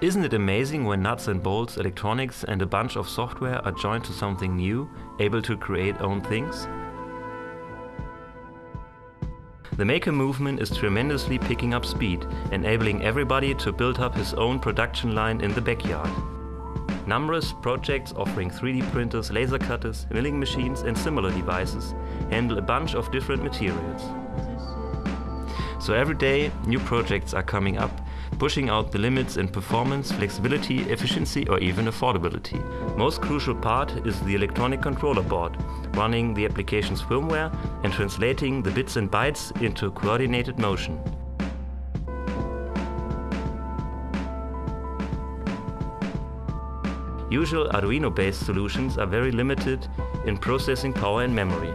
Isn't it amazing when nuts and bolts, electronics and a bunch of software are joined to something new, able to create own things? The maker movement is tremendously picking up speed, enabling everybody to build up his own production line in the backyard. Numerous projects offering 3D printers, laser cutters, milling machines and similar devices handle a bunch of different materials. So every day new projects are coming up, pushing out the limits in performance, flexibility, efficiency or even affordability. Most crucial part is the electronic controller board, running the application's firmware and translating the bits and bytes into coordinated motion. Usual Arduino-based solutions are very limited in processing power and memory.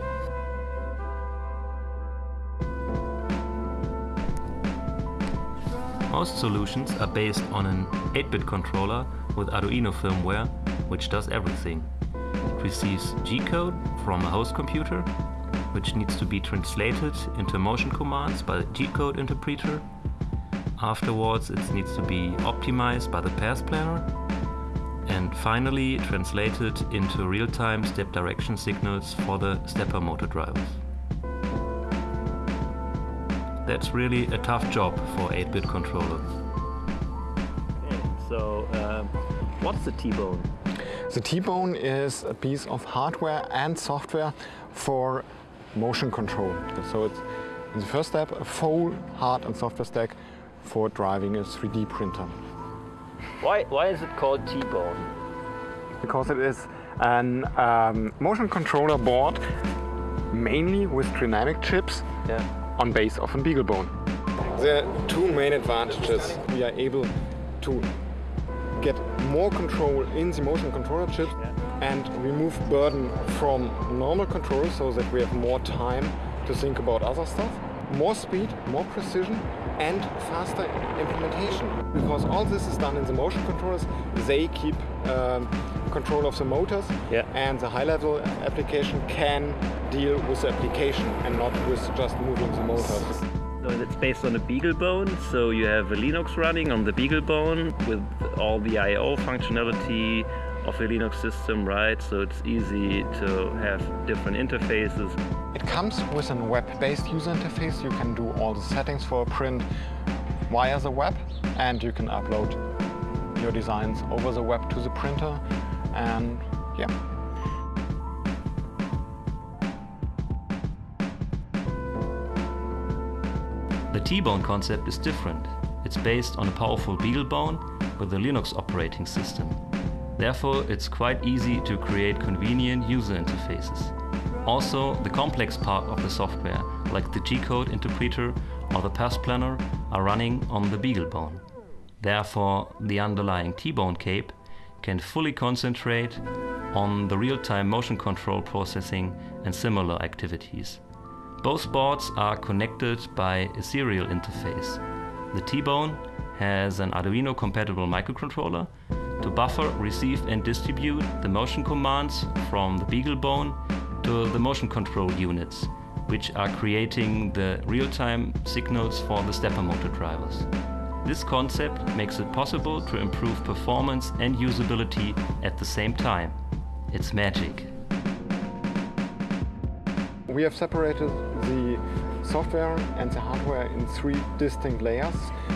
Most solutions are based on an 8-bit controller with Arduino firmware, which does everything. It receives G-code from a host computer, which needs to be translated into motion commands by the G-code interpreter. Afterwards it needs to be optimized by the path planner and finally translated into real-time step direction signals for the stepper motor drivers. That's really a tough job for 8-bit controller. Okay, so um, what's the T-bone? The T-bone is a piece of hardware and software for motion control. So it's in the first step a full hard and software stack for driving a 3D printer. Why, why is it called T-bone? Because it is an um, motion controller board mainly with Trinamic chips Yeah. On base of a BeagleBone. There are two main advantages. We are able to get more control in the motion controller chip and remove burden from normal control so that we have more time to think about other stuff. More speed, more precision and faster implementation. Because all this is done in the motion controllers, they keep um, control of the motors Yeah. and the high-level application can deal with the application and not with just moving the motors. So it's based on a BeagleBone, so you have a Linux running on the BeagleBone with all the I.O. functionality of a Linux system, right? So it's easy to have different interfaces. It comes with a web-based user interface. You can do all the settings for a print via the web and you can upload your designs over the web to the printer and yeah. The T-bone concept is different. It's based on a powerful BeagleBone with a Linux operating system. Therefore, it's quite easy to create convenient user interfaces. Also, the complex part of the software, like the G-code interpreter or the path planner, are running on the BeagleBone. Therefore, the underlying T-bone cape can fully concentrate on the real-time motion control processing and similar activities. Both boards are connected by a serial interface. The T-Bone has an Arduino compatible microcontroller to buffer, receive and distribute the motion commands from the BeagleBone to the motion control units, which are creating the real-time signals for the stepper motor drivers. This concept makes it possible to improve performance and usability at the same time. It's magic. We have separated the software and the hardware in three distinct layers.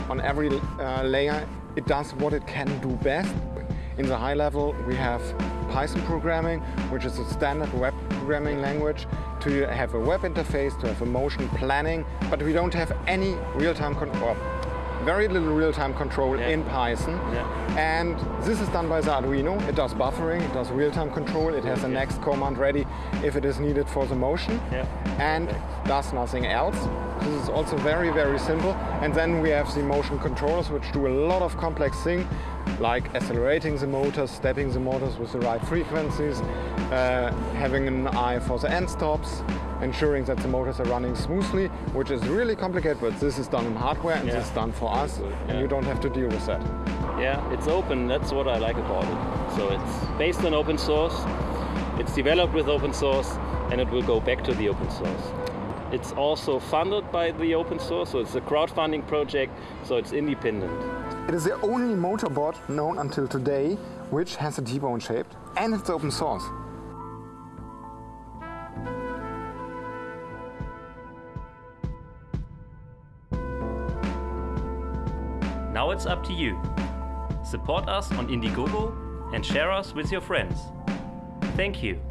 On every uh, layer it does what it can do best. In the high level we have Python programming, which is a standard web programming language, to have a web interface, to have a motion planning, but we don't have any real-time control, very little real-time control Yeah. in Python. Yeah. And this is done by the Arduino. It does buffering, it does real-time control, it has the next command ready if it is needed for the motion Yeah. and does nothing else. This is also very, very simple. And then we have the motion controllers which do a lot of complex things like accelerating the motors, stepping the motors with the right frequencies, uh, having an eye for the end stops, ensuring that the motors are running smoothly, which is really complicated, but this is done in hardware and Yeah. this is done for us, and you don't have to deal with that. Yeah, it's open. That's what I like about it. So it's based on open source. It's developed with open source, and it will go back to the open source. It's also funded by the open source, so it's a crowdfunding project, so it's independent. It is the only motorboard known until today which has a T-bone shaped and it's open source. Now it's up to you. Support us on Indiegogo and share us with your friends. Thank you.